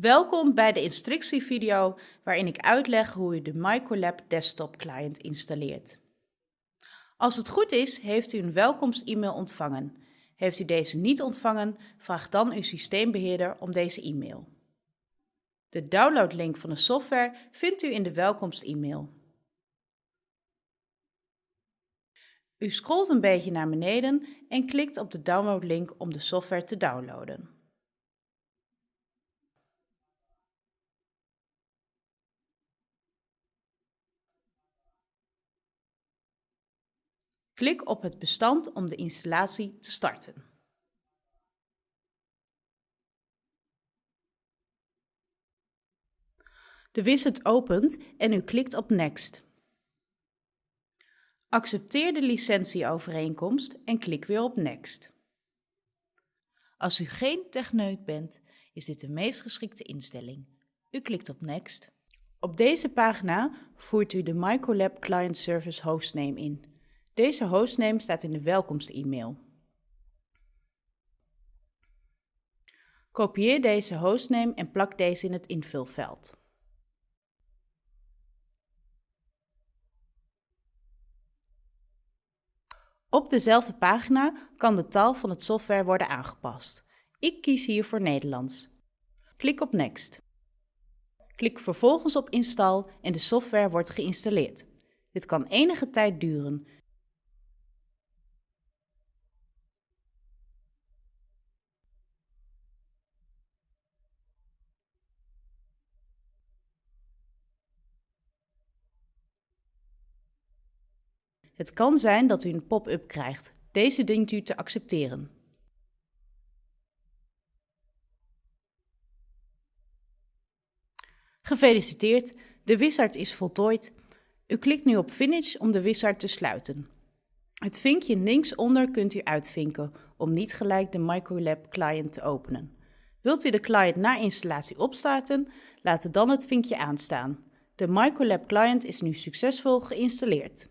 Welkom bij de instructievideo waarin ik uitleg hoe u de Microlab Desktop Client installeert. Als het goed is, heeft u een welkomst-e-mail ontvangen. Heeft u deze niet ontvangen, vraag dan uw systeembeheerder om deze e-mail. De downloadlink van de software vindt u in de welkomst-e-mail. U scrolt een beetje naar beneden en klikt op de downloadlink om de software te downloaden. Klik op het bestand om de installatie te starten. De wizard opent en u klikt op Next. Accepteer de licentieovereenkomst en klik weer op Next. Als u geen techneut bent, is dit de meest geschikte instelling. U klikt op Next. Op deze pagina voert u de Microlab Client Service hostname in. Deze hostname staat in de welkomst-e-mail. Kopieer deze hostname en plak deze in het invulveld. Op dezelfde pagina kan de taal van het software worden aangepast. Ik kies hier voor Nederlands. Klik op Next. Klik vervolgens op Install en de software wordt geïnstalleerd. Dit kan enige tijd duren, Het kan zijn dat u een pop-up krijgt. Deze dient u te accepteren. Gefeliciteerd, de wizard is voltooid. U klikt nu op Finish om de wizard te sluiten. Het vinkje linksonder kunt u uitvinken om niet gelijk de Microlab client te openen. Wilt u de client na installatie opstarten, laat dan het vinkje aanstaan. De Microlab client is nu succesvol geïnstalleerd.